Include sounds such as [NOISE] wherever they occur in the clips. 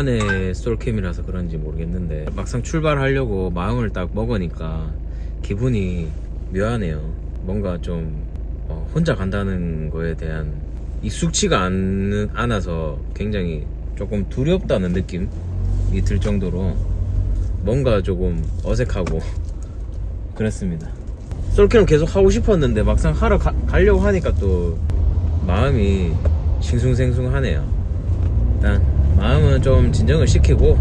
오랜만에 솔캠이라서 그런지 모르겠는데 막상 출발하려고 마음을 딱 먹으니까 기분이 묘하네요. 뭔가 좀 어, 혼자 간다는 거에 대한 익숙치가 않, 않아서 굉장히 조금 두렵다는 느낌이 들 정도로 뭔가 조금 어색하고 [LAUGHS] 그랬습니다. 솔캠 계속 하고 싶었는데 막상 하러 가, 가려고 하니까 또 마음이 싱숭생숭하네요. 마음은 좀 진정을 시키고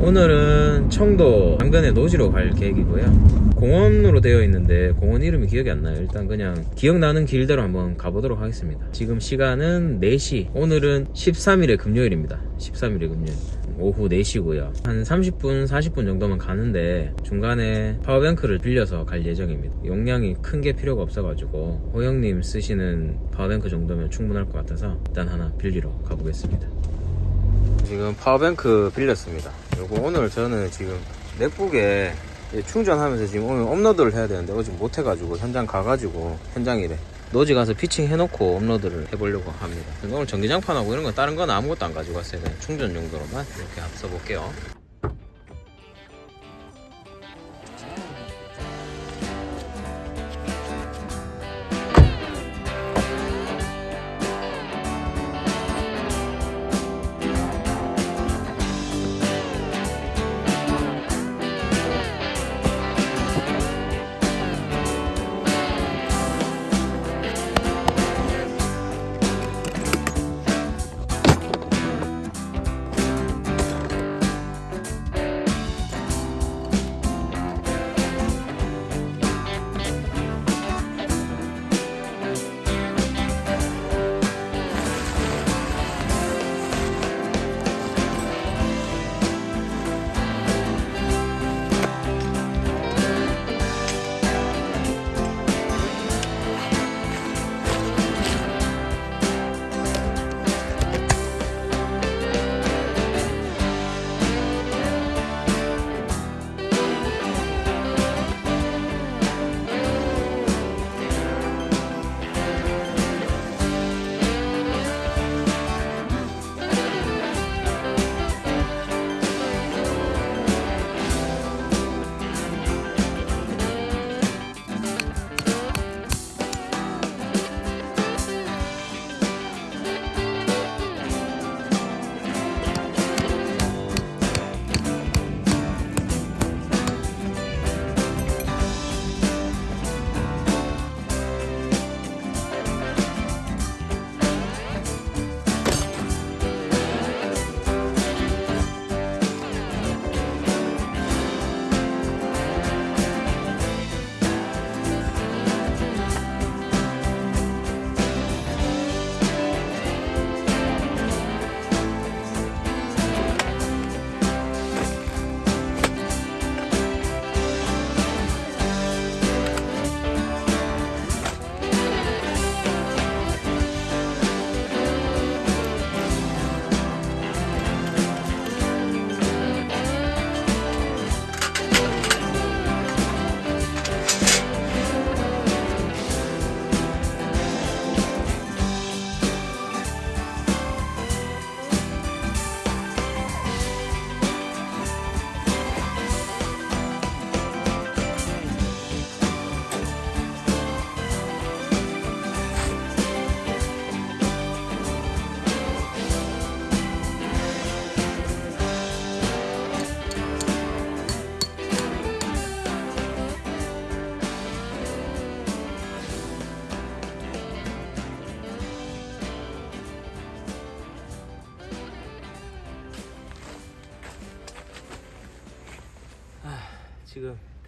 오늘은 청도 당근의 노지로 갈 계획이고요. 공원으로 되어 있는데 공원 이름이 기억이 안 나요. 일단 그냥 기억나는 길대로 한번 가보도록 하겠습니다. 지금 시간은 4시. 오늘은 13일의 금요일입니다. 13일의 금요일. 오후 4시고요. 한 30분, 40분 정도만 가는데 중간에 power bank를 빌려서 갈 예정입니다. 용량이 큰 게 필요가 없어가지고 호영님 쓰시는 power bank 정도면 충분할 것 같아서 일단 하나 빌리러 가보겠습니다. 지금 power bank 빌렸습니다. 요거 오늘 저는 지금 맥북에 충전하면서 지금 오늘 업로드를 해야 되는데 어제 못 해가지고 현장 가가지고 현장이래. 노지 가서 피칭 해놓고 업로드를 해보려고 합니다. 오늘 전기장판하고 이런 거 다른 건 아무것도 안 가지고 왔어요. 그냥 충전 용도로만 이렇게 써 볼게요.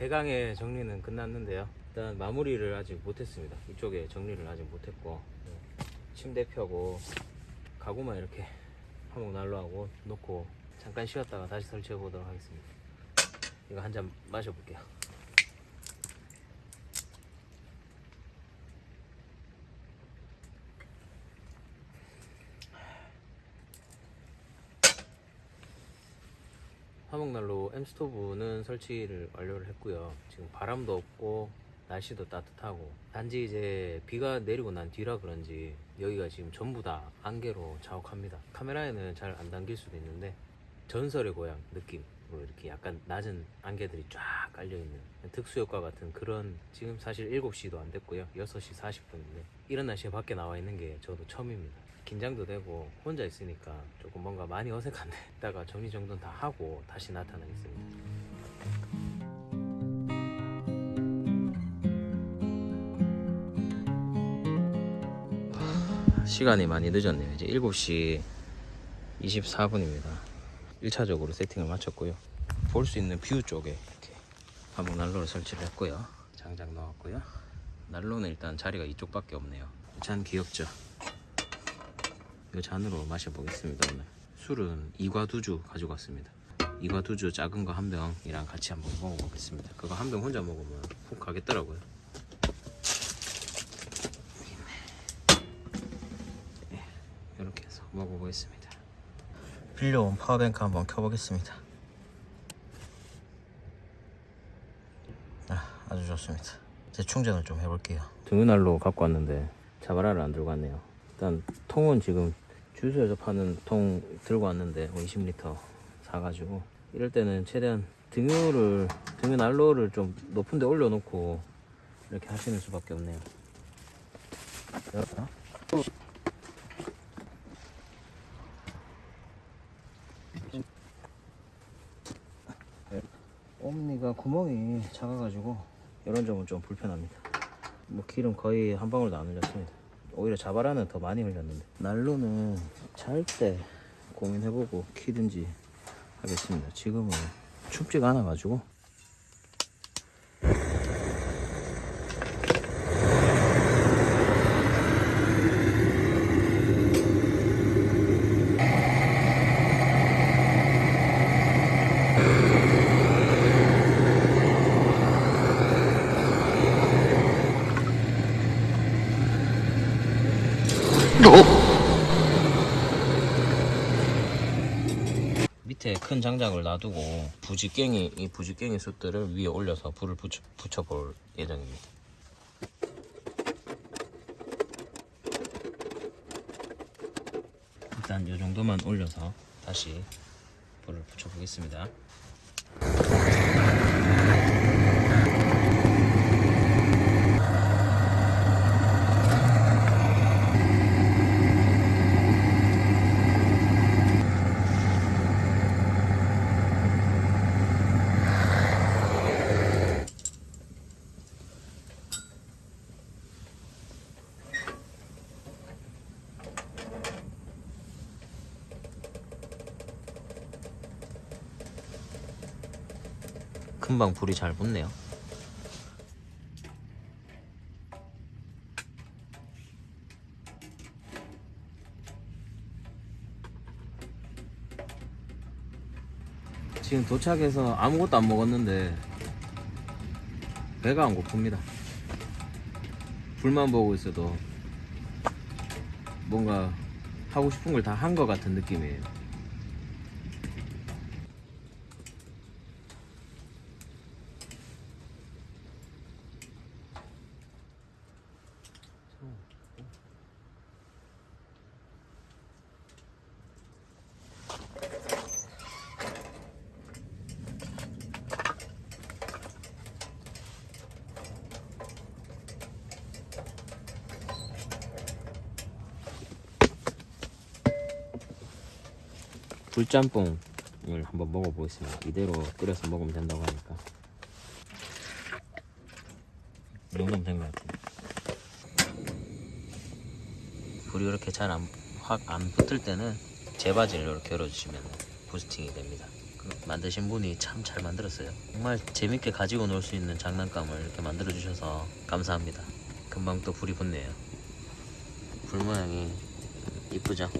대강의 정리는 끝났는데요. 일단 마무리를 아직 못했습니다. 이쪽에 정리를 아직 못했고 침대 펴고 가구만 이렇게 화목 난로하고 놓고 잠깐 쉬었다가 다시 설치해 보도록 하겠습니다. 이거 한 잔 마셔볼게요. 화목난로 M스토브는 설치를 완료를 했고요. 지금 바람도 없고 날씨도 따뜻하고 단지 이제 비가 내리고 난 뒤라 그런지 여기가 지금 전부 다 안개로 자욱합니다. 카메라에는 잘 안 담길 수도 있는데 전설의 고향 느낌으로 이렇게 약간 낮은 안개들이 쫙 깔려있는 특수효과 같은 그런 지금 사실 7시도 안 됐고요 6시 40분인데 이런 날씨에 밖에 나와 있는 게 저도 처음입니다 긴장도 되고 혼자 있으니까 조금 뭔가 많이 어색한데 [LAUGHS] 이따가 정리정돈 다 하고 다시 나타나겠습니다 시간이 많이 늦었네요. 이제 7시 24분입니다. 1차적으로 세팅을 마쳤고요. 볼 수 있는 view 쪽에 이렇게 한번 난로를 설치를 했고요. 장작 넣었고요. 난로는 일단 자리가 이쪽밖에 없네요. 잔 귀엽죠? 이 잔으로 마셔보겠습니다. 오늘 술은 이과두주 가지고 왔습니다. 이과두주 작은 거 한 병이랑 같이 한번 먹어보겠습니다. 그거 한 병 혼자 먹으면 훅 가겠더라고요. 이렇게 해서 먹어보겠습니다. 빌려온 파워뱅크 한번 켜보겠습니다. 아, 아주 좋습니다. 재충전을 좀 해볼게요. 등유난로 갖고 왔는데 자바라를 안 들고 왔네요. 일단 통은 지금 주유소에서 파는 통 들고 왔는데 20리터 사가지고 이럴 때는 최대한 등유를 등유 난로를 좀 높은 데 올려놓고 이렇게 하시는 수밖에 없네요. 옴니가 구멍이 작아가지고 이런 점은 좀 불편합니다. 뭐 기름 거의 한 방울도 안 흘렸습니다. 오히려 자바라는 더 많이 흘렸는데 난로는 잘 때 고민해보고 키든지 하겠습니다. 지금은 춥지가 않아 가지고 밑에 큰 장작을 놔두고 부지깽이 이 부지깽이 숯들을 위에 올려서 불을 붙여, 붙여볼 예정입니다. 일단 이 정도만 올려서 다시 불을 붙여보겠습니다. 금방 불이 잘 붙네요. 지금 도착해서 아무것도 안 먹었는데 배가 안 고픕니다. 불만 보고 있어도 뭔가 하고 싶은 걸 다 한 것 같은 느낌이에요. 불짬뽕을 한번 먹어보겠습니다. 이대로 끓여서 먹으면 된다고 하니까. 이 정도면 된것 같아요. 불이 이렇게 잘 안, 확안 붙을 때는 재바지를 이렇게 열어주시면 부스팅이 됩니다. 그 만드신 분이 참 잘 만들었어요. 정말 재밌게 가지고 놀 수 있는 장난감을 이렇게 만들어 주셔서 감사합니다. 금방 또 불이 붙네요. 불 모양이 이쁘죠?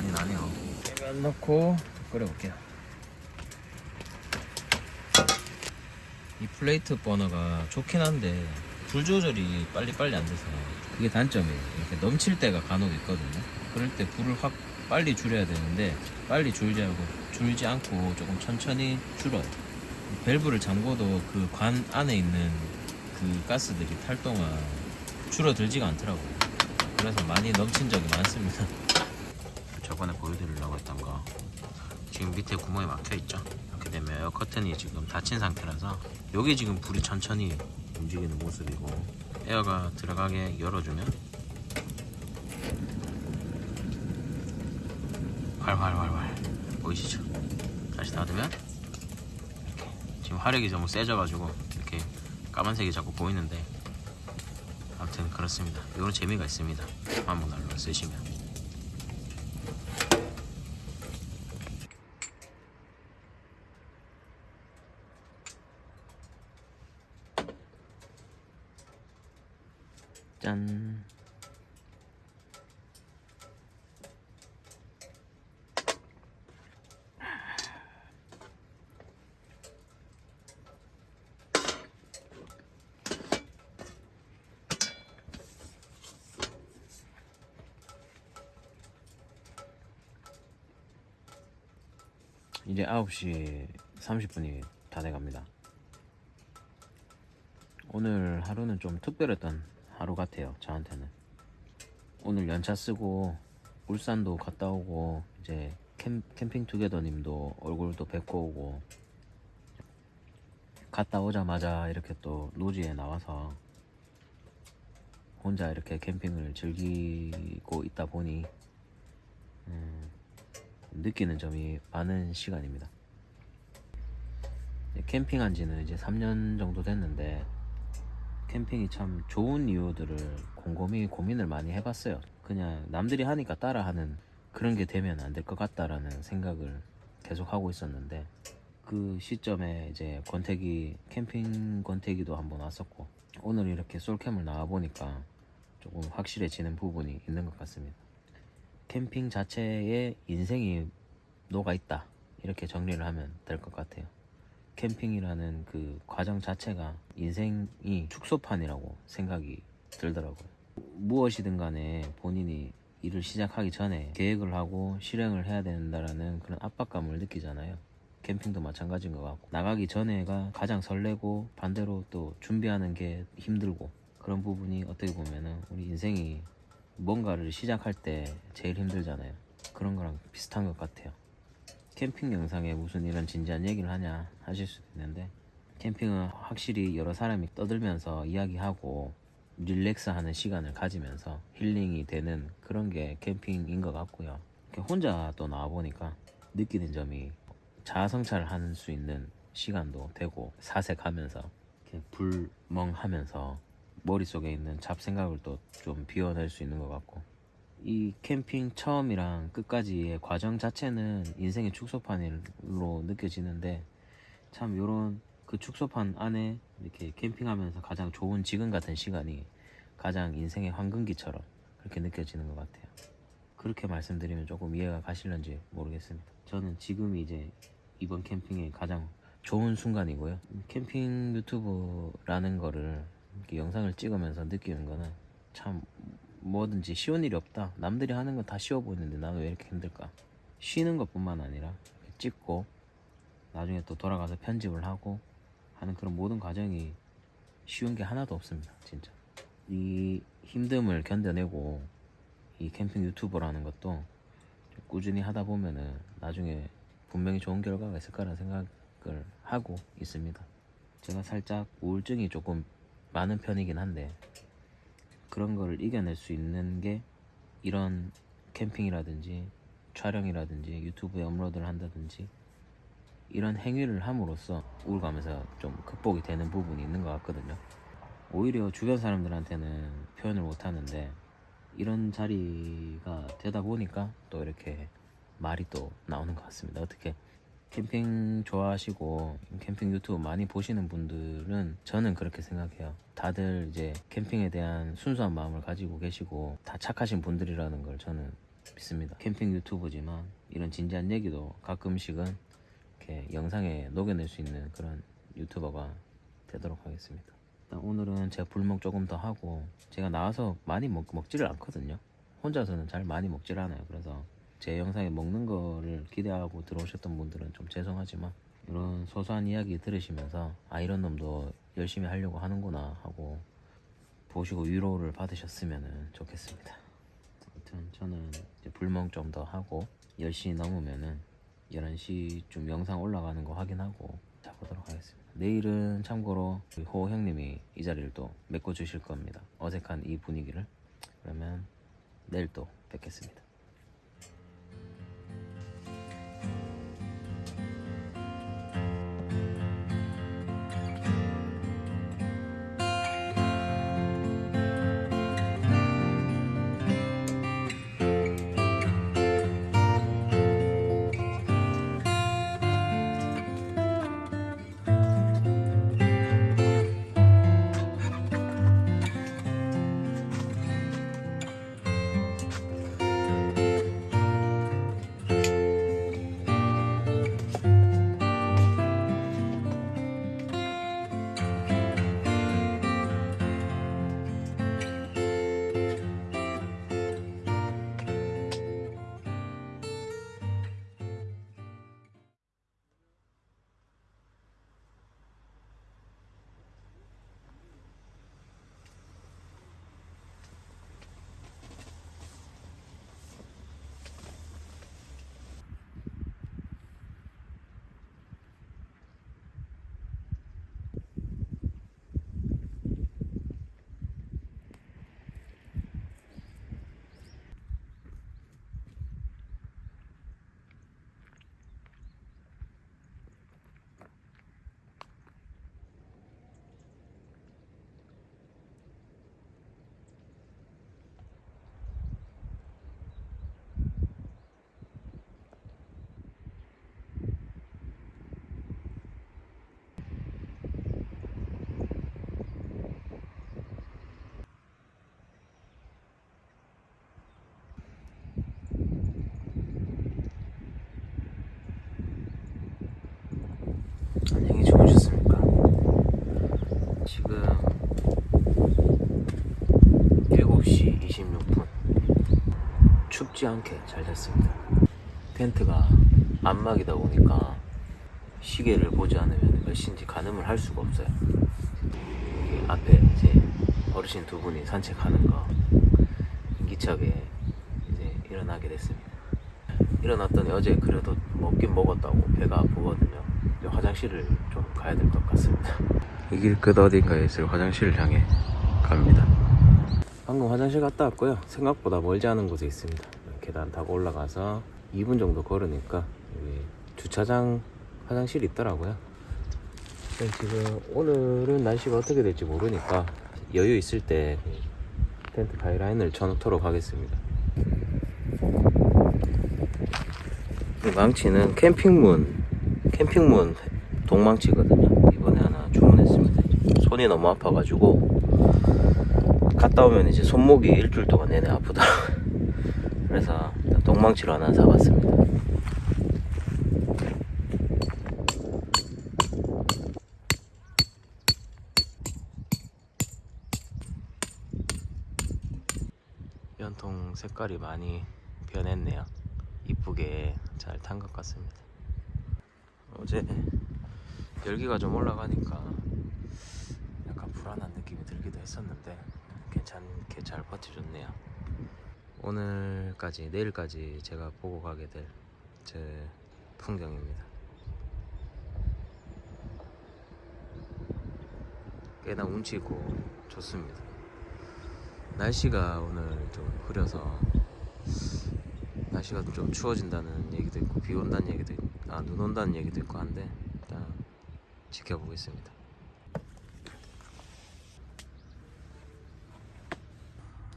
많이 나네요. 깨면 넣고 끓여볼게요. 이 플레이트 버너가 좋긴 한데 불 조절이 빨리빨리 안 돼서 그게 단점이에요. 이렇게 넘칠 때가 간혹 있거든요. 그럴 때 불을 확 빨리 줄여야 되는데 빨리 줄지 않고 줄지 않고 조금 천천히 줄어요. 밸브를 잠궈도 그 관 안에 있는 그 가스들이 탈 동안 줄어들지가 않더라고요. 그래서 많이 넘친 적이 많습니다. [LAUGHS] 저번에 보여드리려고 했던 거 지금 밑에 구멍이 막혀 있죠. 이렇게 되면 에어 커튼이 지금 닫힌 상태라서 여기 지금 불이 천천히 움직이는 모습이고 에어가 들어가게 열어주면 활활활활 보이시죠? 다시 닫으면 이렇게 지금 화력이 너무 세져가지고 이렇게 까만색이 자꾸 보이는데 아무튼 그렇습니다. 이런 재미가 있습니다. 한번 날로 쓰시면. 짠. 이제 9시 30분이 다 돼갑니다. 오늘 하루는 좀 특별했던 하루 같아요. 저한테는. 오늘 연차 쓰고 울산도 갔다 오고 이제 캠, 캠핑 투게더님도 얼굴도 뵙고 오고 갔다 오자마자 이렇게 또 노지에 나와서 혼자 이렇게 캠핑을 즐기고 있다 보니 음, 느끼는 점이 많은 시간입니다. 캠핑한 지는 이제 3년 정도 됐는데 캠핑이 참 좋은 이유들을 곰곰이 고민을 많이 해봤어요. 그냥 남들이 하니까 따라하는 그런 게 되면 안 될 것 같다라는 생각을 계속 하고 있었는데 그 시점에 이제 권태기 캠핑 권태기도 한번 왔었고 오늘 이렇게 솔캠을 나와 보니까 조금 확실해지는 부분이 있는 것 같습니다. 캠핑 자체에 인생이 녹아 있다 이렇게 정리를 하면 될 것 같아요. 캠핑이라는 그 과정 자체가 인생이 축소판이라고 생각이 들더라고요. 무엇이든 간에 본인이 일을 시작하기 전에 계획을 하고 실행을 해야 된다라는 그런 압박감을 느끼잖아요. 캠핑도 마찬가지인 것 같고 나가기 전에가 가장 설레고 반대로 또 준비하는 게 힘들고 그런 부분이 어떻게 보면은 우리 인생이 뭔가를 시작할 때 제일 힘들잖아요. 그런 거랑 비슷한 것 같아요. 캠핑 영상에 무슨 이런 진지한 얘기를 하냐 하실 수도 있는데 캠핑은 확실히 여러 사람이 떠들면서 이야기하고 릴렉스 하는 시간을 가지면서 힐링이 되는 그런 게 캠핑인 것 같고요. 혼자 또 나와보니까 느끼는 점이 자아성찰을 할수 있는 시간도 되고 사색하면서 불멍하면서 머릿속에 있는 잡생각을 또 좀 비워낼 수 있는 것 같고 이 캠핑 처음이랑 끝까지의 과정 자체는 인생의 축소판으로 느껴지는데 참 요런 그 축소판 안에 이렇게 캠핑하면서 가장 좋은 지금 같은 시간이 가장 인생의 황금기처럼 그렇게 느껴지는 것 같아요. 그렇게 말씀드리면 조금 이해가 가실런지 모르겠습니다. 저는 지금이 이제 이번 캠핑의 가장 좋은 순간이고요. 캠핑 유튜브라는 거를 영상을 찍으면서 느끼는 거는 참 뭐든지 쉬운 일이 없다. 남들이 하는 건 다 쉬워 보이는데 나는 왜 이렇게 힘들까? 쉬는 것뿐만 아니라 찍고 나중에 또 돌아가서 편집을 하고 하는 그런 모든 과정이 쉬운 게 하나도 없습니다. 진짜. 이 힘듦을 견뎌내고 이 캠핑 유튜버라는 것도 좀 꾸준히 하다 보면은 나중에 분명히 좋은 결과가 있을 거라는 생각을 하고 있습니다. 제가 살짝 우울증이 조금 많은 편이긴 한데 그런 걸 이겨낼 수 있는 게 이런 캠핑이라든지 촬영이라든지 유튜브에 업로드를 한다든지 이런 행위를 함으로써 우울감에서 좀 극복이 되는 부분이 있는 것 같거든요. 오히려 주변 사람들한테는 표현을 못 하는데 이런 자리가 되다 보니까 또 이렇게 말이 또 나오는 것 같습니다. 어떻게 캠핑 좋아하시고 캠핑 유튜브 많이 보시는 분들은 저는 그렇게 생각해요. 다들 이제 캠핑에 대한 순수한 마음을 가지고 계시고 다 착하신 분들이라는 걸 저는 믿습니다. 캠핑 유튜브지만 이런 진지한 얘기도 가끔씩은 이렇게 영상에 녹여낼 수 있는 그런 유튜버가 되도록 하겠습니다. 일단 오늘은 제가 불멍 조금 더 하고 제가 나와서 많이 먹, 먹지를 않거든요. 혼자서는 잘 많이 먹질 않아요. 그래서 제 영상에 먹는 거를 기대하고 들어오셨던 분들은 좀 죄송하지만 이런 소소한 이야기 들으시면서 아 이런 놈도 열심히 하려고 하는구나 하고 보시고 위로를 받으셨으면 좋겠습니다. 아무튼 저는 불멍 좀 더 하고 10시 넘으면은 11시쯤 영상 올라가는 거 확인하고 자보도록 하겠습니다. 내일은 참고로 호 형님이 이 자리를 또 메꿔주실 겁니다. 어색한 이 분위기를. 그러면 내일 또 뵙겠습니다. 춥지 않게 잘 잤습니다 텐트가 안막이다 보니까 시계를 보지 않으면 몇 시인지 가늠을 할 수가 없어요 앞에 이제 어르신 두 분이 산책하는 거 인기차게 이제 일어나게 됐습니다 일어났더니 어제 그래도 먹긴 먹었다고 배가 아프거든요. 화장실을 좀 가야 될 것 같습니다. 이 길 끝 어딘가에 있을 화장실을 향해 갑니다. 방금 화장실 갔다 왔고요. 생각보다 멀지 않은 곳에 있습니다. 계단 타고 올라가서 2분 정도 걸으니까 주차장 화장실이 있더라고요. 지금 오늘은 날씨가 어떻게 될지 모르니까 여유 있을 때 텐트 가이라인을 쳐놓도록 하겠습니다. 이 망치는 캠핑문 캠핑문 동망치거든요 이번에 하나 주문했습니다 손이 너무 아파가지고 갔다 오면 이제 손목이 일주일 동안 내내 아프더라고요 그래서 동망치로 하나 사봤습니다 연통 색깔이 많이 변했네요 이쁘게 잘 탄 것 같습니다. 어제 열기가 좀 올라가니까 약간 불안한 느낌이 들기도 했었는데 괜찮게 잘 버텨줬네요. 오늘까지 내일까지 제가 보고 가게 될 제 풍경입니다. 꽤나 운치고 좋습니다. 날씨가 오늘 좀 흐려서 날씨가 좀 추워진다는 얘기도 있고 비 온다는 얘기도 있고 아 눈 온다는 얘기도 있고 한데 일단 지켜보겠습니다.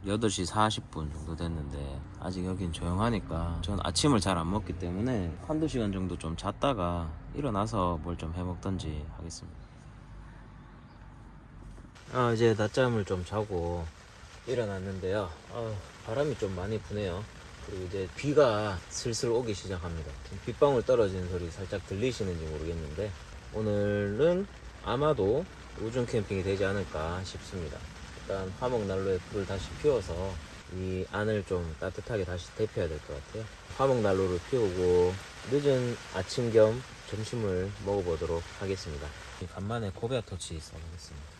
여덟 시 40분 정도 됐는데 아직 여긴 조용하니까 전 아침을 잘 안 먹기 때문에 한두 시간 정도 좀 잤다가 일어나서 뭘 좀 해먹던지 하겠습니다. 아 이제 낮잠을 좀 자고 일어났는데요. 아, 바람이 좀 많이 부네요. 그리고 이제 비가 슬슬 오기 시작합니다. 빗방울 떨어지는 소리 살짝 들리시는지 모르겠는데 오늘은 아마도 우중 캠핑이 되지 않을까 싶습니다. 일단 화목 난로에 불을 다시 피워서 이 안을 좀 따뜻하게 다시 데펴야 될 것 같아요. 화목 난로를 피우고 늦은 아침 겸 점심을 먹어보도록 하겠습니다. 간만에 고베아 터치 써보겠습니다.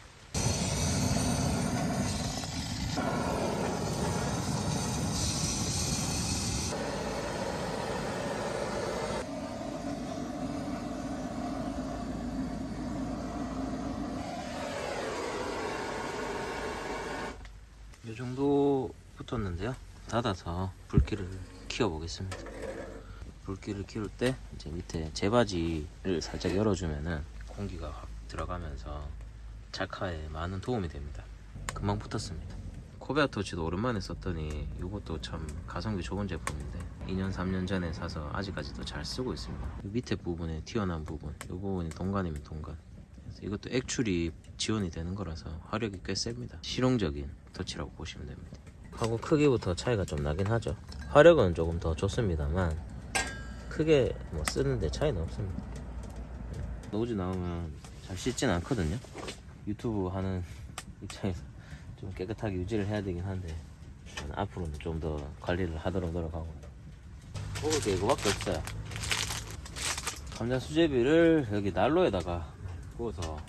이 정도 붙었는데요. 닫아서 불길을 키워 보겠습니다. 불길을 키울 때 이제 밑에 제바지를 살짝 열어주면은 공기가 확 들어가면서 작화에 많은 도움이 됩니다. 금방 붙었습니다. 코베아 토치도 오랜만에 썼더니 이것도 참 가성비 좋은 제품인데 2년 3년 전에 사서 아직까지도 잘 쓰고 있습니다. 이 밑에 부분에 튀어나온 부분 이 부분이 동관 그래서 이것도 액출이 지원이 되는 거라서 화력이 꽤 셉니다. 실용적인 터치라고 보시면 됩니다. 하고 크기부터 차이가 좀 나긴 하죠. 화력은 조금 더 좋습니다만 크게 뭐 쓰는데 차이는 없습니다. 노즈 나오면 잘 씻진 않거든요. 유튜브 하는 [LAUGHS] 입장에서 좀 깨끗하게 유지를 해야 되긴 한데 앞으로는 좀 더 관리를 하도록 노력하고 먹을 게 이거밖에 없어요. 감자 수제비를 여기 난로에다가 구워서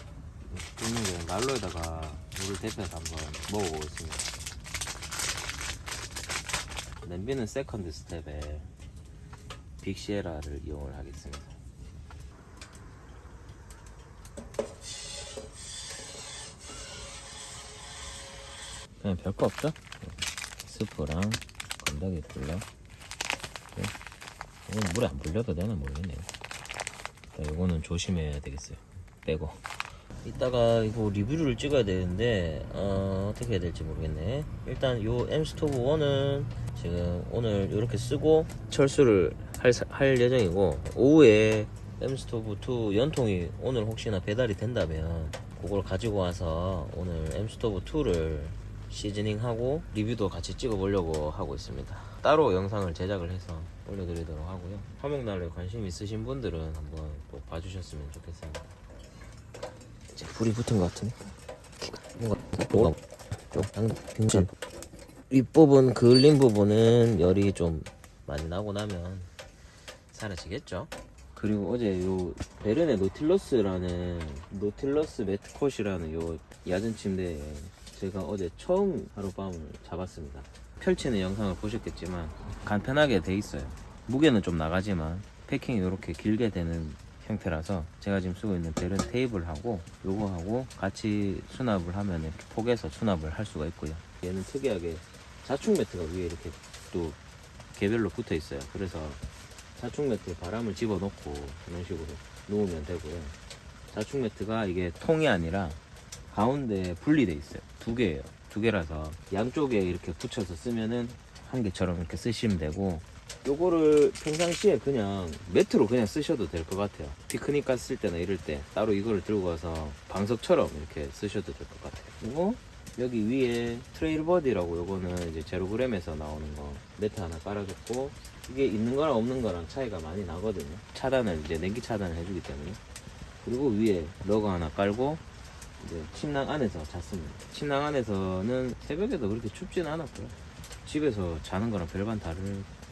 굽는 게 난로에다가 물을 데펴서 한번 먹어보겠습니다. 냄비는 세컨드 스텝에 빅시에라를 이용을 하겠습니다. 그냥 별거 없죠? 스프랑 건더기 불러. 이건 물에 안 불려도 되나 모르겠네요. 이거는 조심해야 되겠어요. 빼고. 이따가 이거 리뷰를 찍어야 되는데 어, 떻게 해야 될지 모르겠네. 일단 요 엠스토브 1은 지금 오늘 이렇게 쓰고 철수를 할, 사- 할 예정이고 오후에 엠스토브 2 연통이 오늘 혹시나 배달이 된다면 그걸 가지고 와서 오늘 엠스토브 2를 seasoning하고 리뷰도 같이 찍어보려고 하고 있습니다. 따로 영상을 제작을 해서 올려드리도록 하고요. 화목난로에 관심 있으신 분들은 한번 꼭 봐주셨으면 좋겠습니다. 불이 붙은 것 같으니까 뭔가 뭐가 좀 빙신 윗부분 그을린 부분은 열이 좀 많이 나고 나면 사라지겠죠. 그리고 어제 요 베른의 노틸러스라는 노틸러스 매트콧이라는 요 야전 침대에 제가 어제 처음 하룻밤을 잡았습니다. 펼치는 영상을 보셨겠지만 간편하게 돼 있어요. 무게는 좀 나가지만 패킹이 이렇게 길게 되는 형태라서 제가 지금 쓰고 있는 베른 테이블하고 요거하고 같이 수납을 하면 이렇게 포개서 수납을 할 수가 있고요. 얘는 특이하게 자충 매트가 위에 이렇게 또 개별로 붙어 있어요. 그래서 자충 매트에 바람을 집어넣고 이런 식으로 놓으면 되고요. 자충 매트가 이게 통이 아니라 가운데 분리돼 있어요. 두 개예요. 두 개라서 양쪽에 이렇게 붙여서 쓰면은 한 개처럼 이렇게 쓰시면 되고 요거를 평상시에 그냥 매트로 그냥 쓰셔도 될 것 같아요. 피크닉 갔을 때나 이럴 때 따로 이거를 들고 가서 방석처럼 이렇게 쓰셔도 될 것 같아요. 그리고 여기 위에 트레일 버디라고 요거는 이제 제로그램에서 나오는 거 매트 하나 깔아줬고 이게 있는 거랑 없는 거랑 차이가 많이 나거든요. 차단을 이제 냉기 차단을 해주기 때문에 그리고 위에 러그 하나 깔고 이제 침낭 안에서 잤습니다. 침낭 안에서는 새벽에도 그렇게 춥지는 않았고요. 집에서 자는 거랑 별반 다를 거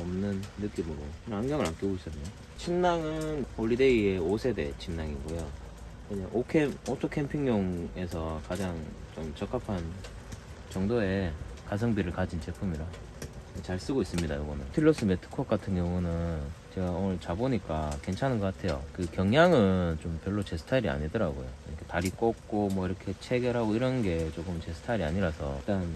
없는 느낌으로 안경을 안 끼고 있었네요. 침낭은 홀리데이의 5세대 침낭이고요. 그냥 오캠, 오토 캠핑용에서 가장 좀 적합한 정도의 가성비를 가진 제품이라 잘 쓰고 있습니다. 이거는 틸러스 매트컷 같은 경우는 제가 오늘 자보니까 괜찮은 것 같아요. 그 경량은 좀 별로 제 스타일이 아니더라고요. 이렇게 다리 꽂고 뭐 이렇게 체결하고 이런 게 조금 제 스타일이 아니라서 일단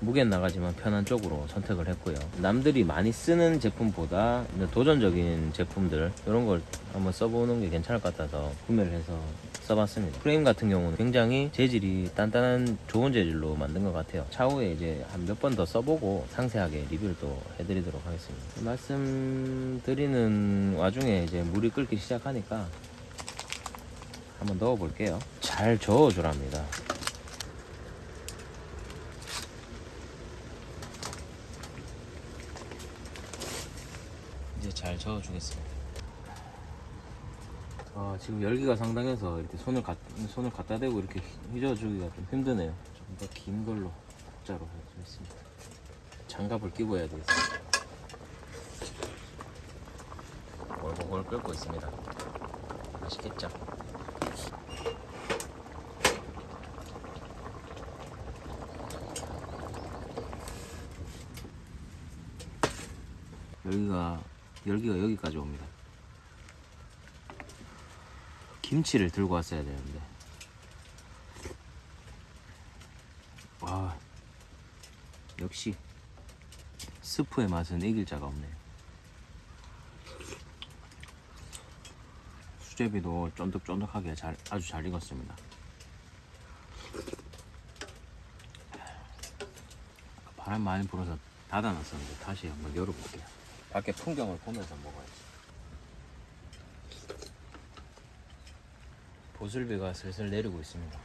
무게는 나가지만 편한 쪽으로 선택을 했고요. 남들이 많이 쓰는 제품보다 도전적인 제품들 이런 걸 한번 써보는 게 괜찮을 것 같아서 구매를 해서 써봤습니다. 프레임 같은 경우는 굉장히 재질이 단단한 좋은 재질로 만든 것 같아요. 차후에 이제 한 몇 번 더 써보고 상세하게 리뷰를 또 해드리도록 하겠습니다. 말씀드리는 와중에 이제 물이 끓기 시작하니까 한번 넣어 볼게요. 잘 저어 주랍니다. 이제 잘 저어주겠습니다. 아, 지금 열기가 상당해서 이렇게 손을 갖, 손을 갖다 대고 이렇게 휘저어주기가 좀 힘드네요. 좀 더 긴 걸로 국자로 해주겠습니다. 장갑을 끼고 해야 되겠어. 골골 끓고 있습니다. 맛있겠죠? 열기가 열기가 여기까지 옵니다. 김치를 들고 왔어야 되는데. 와 역시 스프의 맛은 이길 자가 없네요. 수제비도 쫀득쫀득하게 잘 아주 잘 익었습니다. 바람 많이 불어서 닫아놨었는데 다시 한번 열어볼게요. 밖에 풍경을 보면서 먹어야지. 보슬비가 슬슬 내리고 있습니다.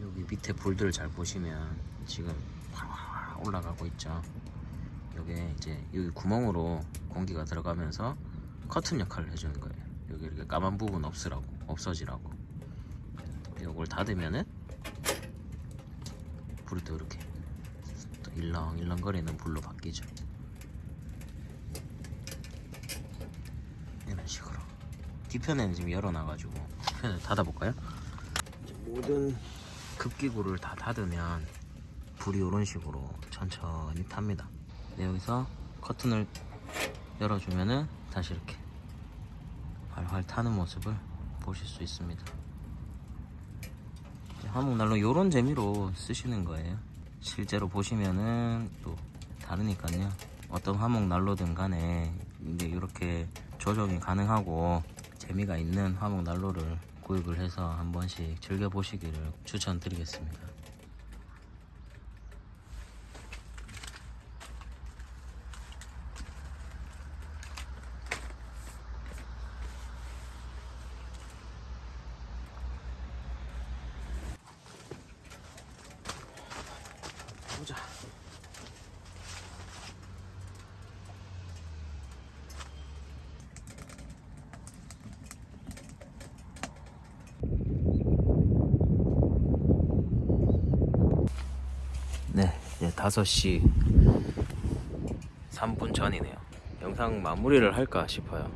여기 밑에 불들 잘 보시면 지금 올라가고 있죠. 여기 이제 여기 구멍으로 공기가 들어가면서 커튼 역할을 해주는 거예요. 여기 이렇게 까만 부분 없으라고 없어지라고. 이걸 닫으면은 불이 또 이렇게 또 일렁일렁 거리는 불로 바뀌죠. 이런 식으로. 뒤편에는 지금 열어놔가지고 뒤편을 닫아볼까요? 모든 급기구를 다 닫으면 불이 이런 식으로 천천히 탑니다. 네, 여기서 커튼을 열어주면은 다시 이렇게 활활 타는 모습을 보실 수 있습니다. 화목난로 이런 재미로 쓰시는 거예요. 실제로 보시면은 또 다르니까요. 어떤 화목난로든 간에 이제 이렇게 조정이 가능하고 재미가 있는 화목난로를 구입을 해서 한 번씩 즐겨보시기를 추천드리겠습니다. 보자. 네, 이제 5시 3분 전이네요. 영상 마무리를 할까 싶어요.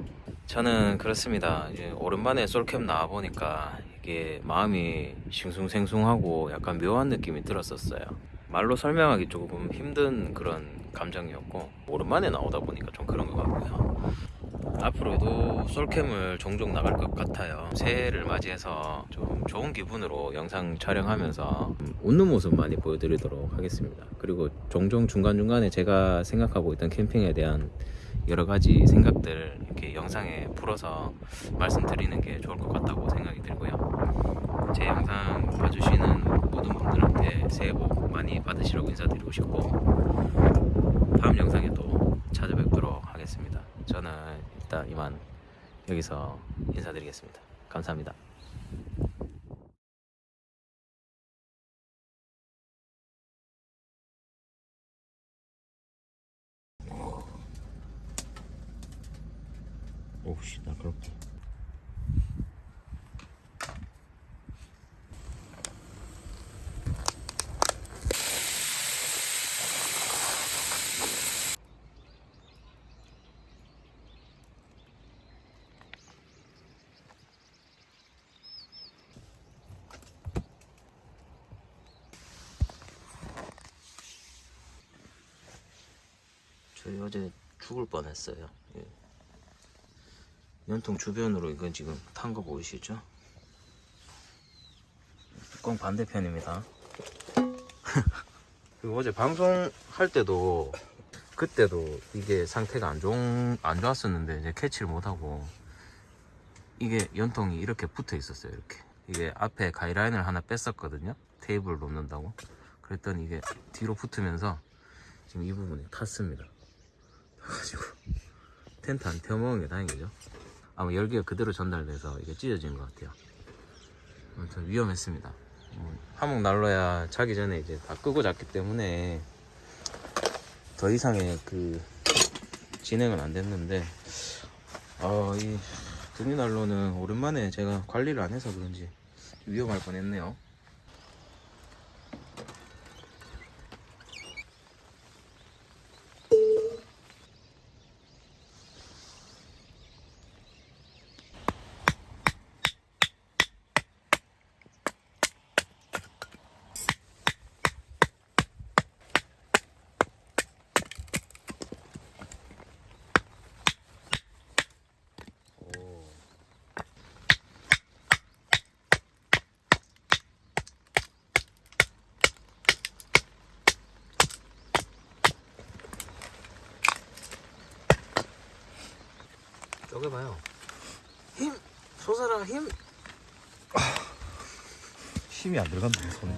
저는 그렇습니다. 이제 오랜만에 솔캠 나와 보니까 이게 마음이 싱숭생숭하고 약간 묘한 느낌이 들었었어요. 말로 설명하기 조금 힘든 그런 감정이었고 오랜만에 나오다 보니까 좀 그런 것 같고요. 앞으로도 솔캠을 종종 나갈 것 같아요. 새해를 맞이해서 좀 좋은 기분으로 영상 촬영하면서 웃는 모습 많이 보여드리도록 하겠습니다. 그리고 종종 중간중간에 제가 생각하고 있던 캠핑에 대한 여러 가지 생각들 이렇게 영상에 풀어서 말씀드리는 게 좋을 것 같다고 생각이 들고요. 제 영상 봐주시는 모든 분들한테 새해 복 많이 받으시라고 인사드리고 싶고 다음 영상에 또 찾아뵙도록 하겠습니다. 저는 일단 이만 여기서 인사드리겠습니다. 감사합니다. 저희 어제 죽을 뻔했어요. 예. 연통 주변으로 이건 지금 탄 거 보이시죠? 뚜껑 반대편입니다. [LAUGHS] 그리고 어제 방송할 때도 그때도 이게 상태가 안 좋, 안 좋았었는데 이제 캐치를 못하고 이게 연통이 이렇게 붙어 있었어요. 이렇게 이게 앞에 가이라인을 하나 뺐었거든요. 테이블을 놓는다고. 그랬더니 이게 뒤로 붙으면서 지금 이 부분이 탔습니다. 그래가지고 텐트 안 태워 먹은 게 다행이죠. 아마 열기가 그대로 전달돼서 이게 찢어진 것 같아요. 아무튼 위험했습니다. 음, 화목 난로야 자기 전에 이제 다 끄고 잤기 때문에 더 이상의 그 진행은 안 됐는데 아, 이 등유난로는 오랜만에 제가 관리를 안 해서 그런지 위험할 뻔했네요. 쪼개봐요. 힘! 솟아라, 힘! 힘이 안 들어간다 손에